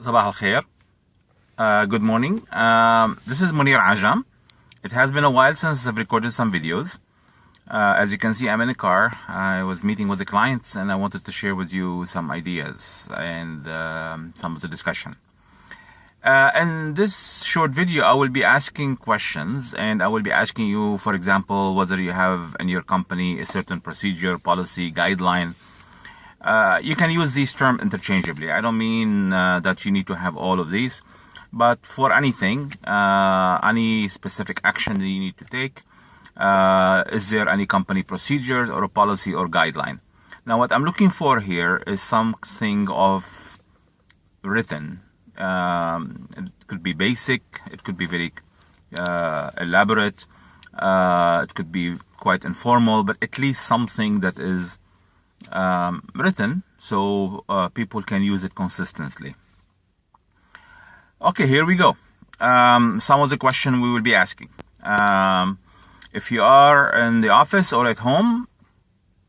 Sabah al-Khair. Uh, good morning. Um, this is Munir Ajam. It has been a while since I've recorded some videos. Uh, as you can see, I'm in a car. I was meeting with the clients and I wanted to share with you some ideas and um, some of the discussion. Uh, in this short video, I will be asking questions and I will be asking you, for example, whether you have in your company a certain procedure, policy, guideline uh, you can use these terms interchangeably. I don't mean uh, that you need to have all of these, but for anything, uh, any specific action that you need to take, uh, is there any company procedure or a policy or guideline? Now, what I'm looking for here is something of written. Um, it could be basic, it could be very uh, elaborate, it could be quite informal, but at least something that is um, written so uh, people can use it consistently. Okay, here we go. Um, some of the question we will be asking. Um, if you are in the office or at home,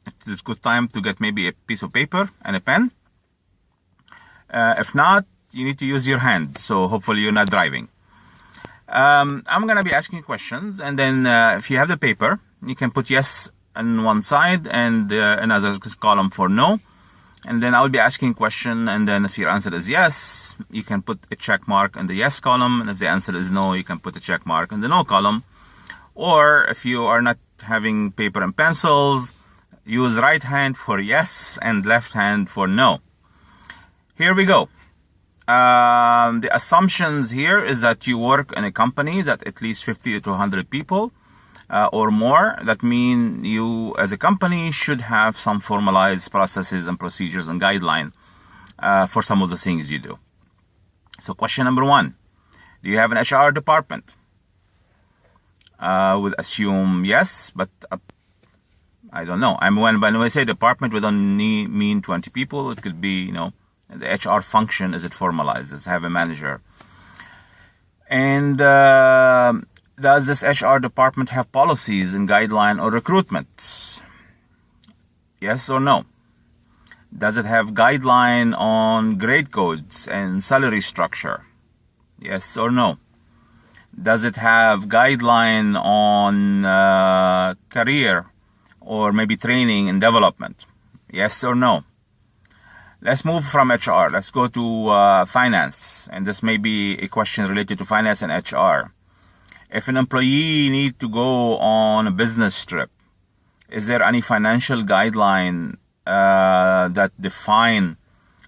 it's a good time to get maybe a piece of paper and a pen. Uh, if not, you need to use your hand. So hopefully you're not driving. Um, I'm going to be asking questions. And then uh, if you have the paper, you can put yes on one side and uh, another column for no. And then I'll be asking question. And then if your answer is yes, you can put a check mark in the yes column. And if the answer is no, you can put a check mark in the no column. Or if you are not having paper and pencils, use right hand for yes and left hand for no. Here we go. Um, the assumptions here is that you work in a company that at least 50 to 100 people uh, or more. That mean you as a company should have some formalized processes and procedures and guideline uh, for some of the things you do. So question number one, do you have an HR department? Uh, would assume yes, but uh, I don't know. I mean, when, when I say department, we don't need, mean 20 people. It could be, you know, the HR function is it formalized? Does it have a manager? And uh, does this HR department have policies and guideline or recruitment? Yes or no? Does it have guideline on grade codes and salary structure? Yes or no? Does it have guideline on uh, career or maybe training and development? Yes or no? Let's move from HR. Let's go to uh, finance. And this may be a question related to finance and HR. If an employee need to go on a business trip, is there any financial guideline uh, that define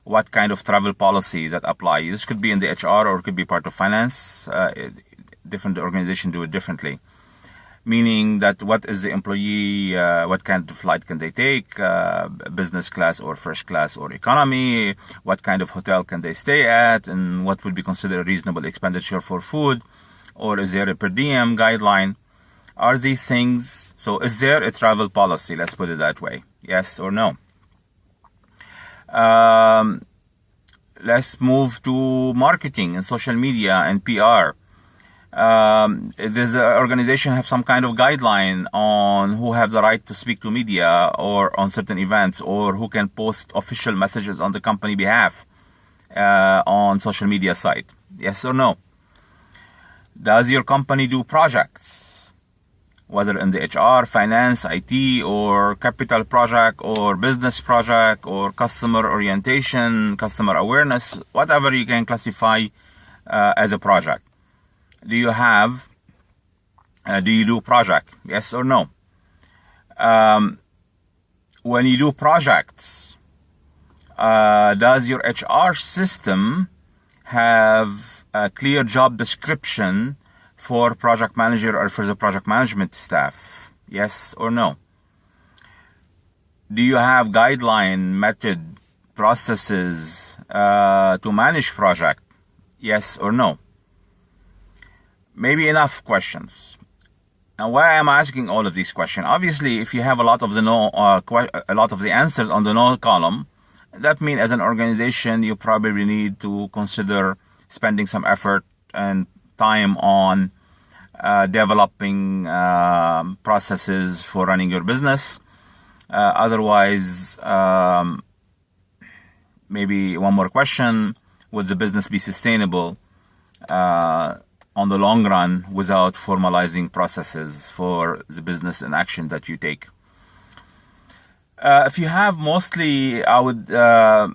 what kind of travel policy that apply? This could be in the HR or it could be part of finance. Uh, different organizations do it differently meaning that what is the employee, uh, what kind of flight can they take, uh, business class or first class or economy, what kind of hotel can they stay at, and what would be considered a reasonable expenditure for food, or is there a per diem guideline? Are these things, so is there a travel policy, let's put it that way, yes or no? Um, let's move to marketing and social media and PR um, does the organization have some kind of guideline on who have the right to speak to media or on certain events or who can post official messages on the company behalf uh, on social media site? Yes or no? Does your company do projects? Whether in the HR, finance, IT, or capital project, or business project, or customer orientation, customer awareness, whatever you can classify uh, as a project. Do you have uh, do you do project? Yes or no? Um, when you do projects uh, does your HR system have a clear job description for project manager or for the project management staff yes or no do you have guideline method processes uh, to manage project yes or no maybe enough questions. Now, why am I asking all of these questions? Obviously, if you have a lot of the no, uh, a lot of the answers on the no column, that means as an organization, you probably need to consider spending some effort and time on uh, developing uh, processes for running your business. Uh, otherwise, um, maybe one more question would the business be sustainable uh, on the long run without formalizing processes for the business and action that you take. Uh, if you have mostly, I would, uh,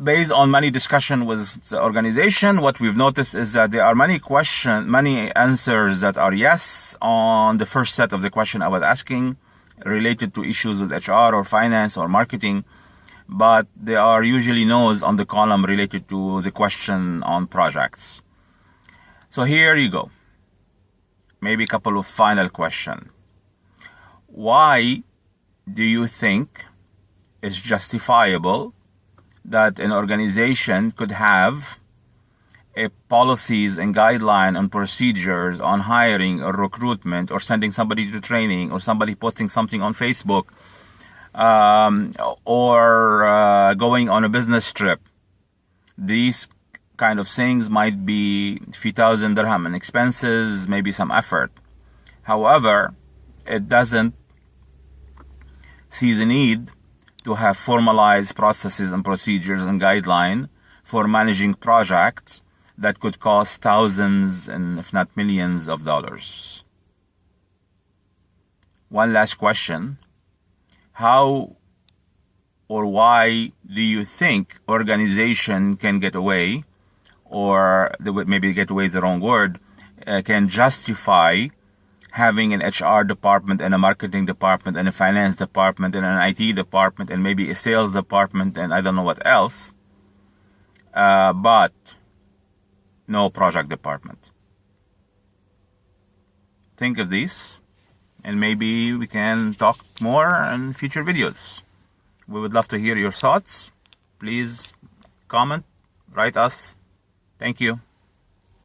based on many discussion with the organization, what we've noticed is that there are many question, many answers that are yes on the first set of the question I was asking related to issues with HR or finance or marketing, but there are usually no's on the column related to the question on projects. So here you go. Maybe a couple of final question. Why do you think is justifiable that an organization could have a policies and guideline and procedures on hiring or recruitment or sending somebody to training or somebody posting something on Facebook um, or uh, going on a business trip. These kind of things might be few thousand dirham in expenses, maybe some effort. However, it doesn't see the need to have formalized processes and procedures and guidelines for managing projects that could cost thousands and if not millions of dollars. One last question. How or why do you think organization can get away or maybe get away is the wrong word uh, can justify having an HR department and a marketing department and a finance department and an IT department and maybe a sales department and I don't know what else, uh, but no project department. Think of these and maybe we can talk more in future videos. We would love to hear your thoughts. Please comment, write us. Thank you.